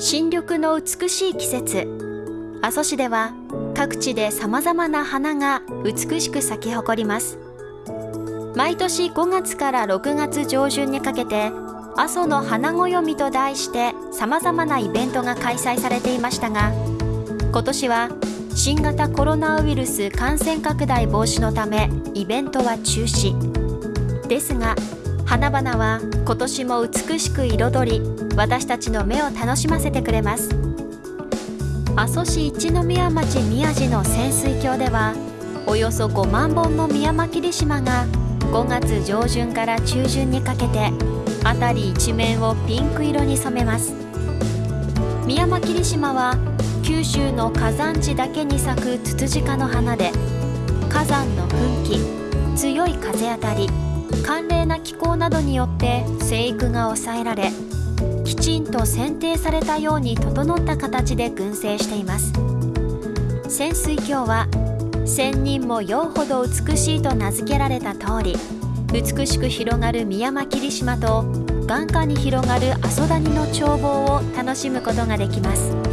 新緑の美しい季節。阿蘇市では各地で様々な花が美しく咲き誇ります。毎年5月から6月上旬にかけて阿蘇の花暦と題して様々なイベントが開催されていましたが今年は新型コロナウイルス感染拡大防止のためイベントは中止。ですが花々は今年も美しく彩り私たちの目を楽しませてくれます。阿蘇市一宮町宮地の潜水橋ではおよそ5万本のミヤマキリシマが5月上旬から中旬にかけて辺り一面をピンク色に染めます。ミヤマキリシマは九州の火山地だけに咲くツツジ科の花で火山の噴気強い風当たり寒冷な気候などによって生育が抑えられきちんと剪定されたように整った形で群生しています。潜水鏡は千人も酔うほど美しいと名付けられた通り美しく広がるミヤマキリシマと眼下に広がる阿蘇谷の眺望を楽しむことができます。